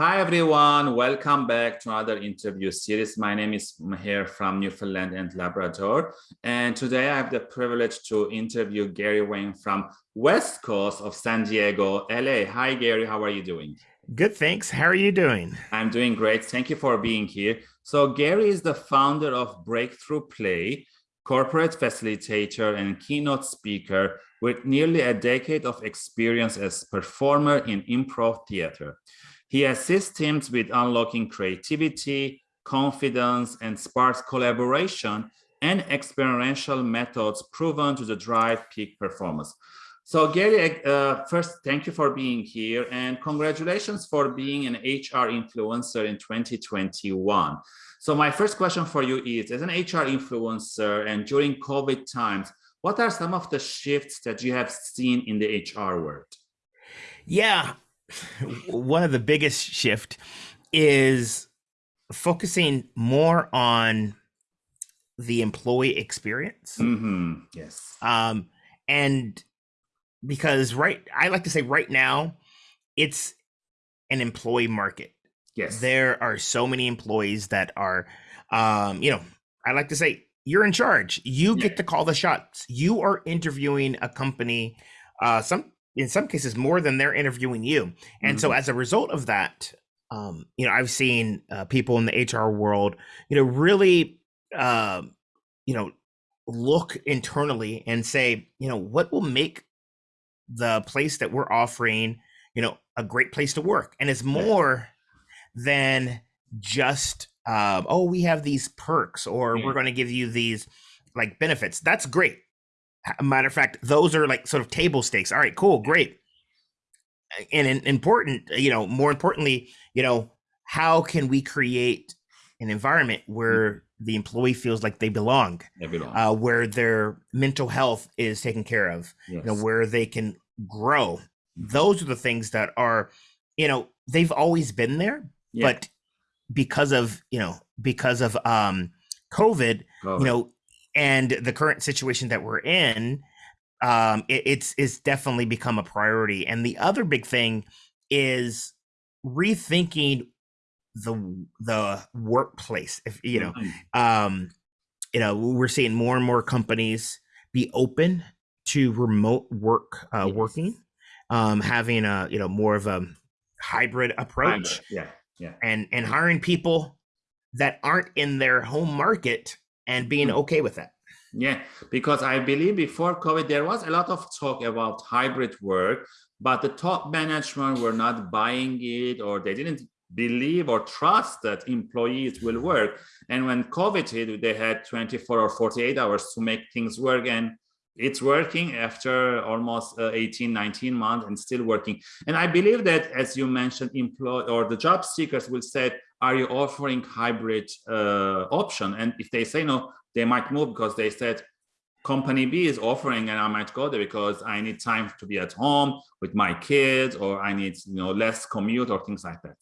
Hi, everyone. Welcome back to another interview series. My name is Maher from Newfoundland and Labrador. And today I have the privilege to interview Gary Ware from West Coast of San Diego, LA. Hi, Gary. How are you doing? Good, thanks. How are you doing? I'm doing great. Thank you for being here. So Gary is the founder of Breakthrough Play, corporate facilitator and keynote speaker with nearly a decade of experience as performer in improv theater. He assists teams with unlocking creativity, confidence, and sparks collaboration and experiential methods proven to the drive peak performance. So Gary, uh, first, thank you for being here and congratulations for being an HR influencer in 2021. So my first question for you is, as an HR influencer and during COVID times, what are some of the shifts that you have seen in the HR world? Yeah, one of the biggest shift is focusing more on the employee experience. Mm -hmm. Yes. Um, and because right, I like to say right now, it's an employee market. Yes. There are so many employees that are, um, you know, I like to say you're in charge. You yeah. get to call the shots. You are interviewing a company. Uh, some in some cases more than they're interviewing you. And mm-hmm. so as a result of that, um, you know, I've seen uh, people in the HR world, you know, really, uh, you know, look internally and say, you know, what will make the place that we're offering, you know, a great place to work, and it's more than just, um, oh, we have these perks, or we're going to give you these like benefits. That's great matter of fact, those are like sort of table stakes. All right, cool, great. And important, you know, more importantly, you know, how can we create an environment where mm-hmm. the employee feels like they belong, they belong. Uh, where their mental health is taken care of, yes. you know, where they can grow. Those are the things that are, you know, they've always been there, yeah. but because of, you know, because of um COVID, COVID, you know, and the current situation that we're in um it, it's it's definitely become a priority and the other big thing is rethinking the the workplace if you know mm-hmm. um you know we're seeing more and more companies be open to remote work uh yes. working um having a you know more of a hybrid approach hybrid. yeah yeah and and hiring people that aren't in their home market and being hmm. okay with that. Yeah, because I believe before COVID, there was a lot of talk about hybrid work, but the top management were not buying it or they didn't believe or trust that employees will work. And when COVID hit, they had 24 or 48 hours to make things work. And it's working after almost uh, 18 19 months and still working and i believe that as you mentioned employ or the job seekers will say are you offering hybrid uh, option? And if they say no they might move because they said company b is offering and i might go there because i need time to be at home with my kids or i need you know less commute or things like that.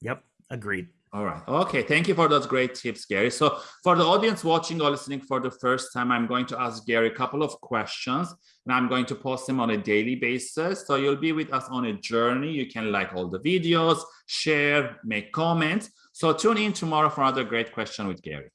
Yep agreed all right. Okay. Thank you for those great tips, Gary. So for the audience watching or listening for the first time, I'm going to ask Gary a couple of questions and I'm going to post them on a daily basis. So you'll be with us on a journey. You can like all the videos, share, make comments. So tune in tomorrow for another great question with Gary.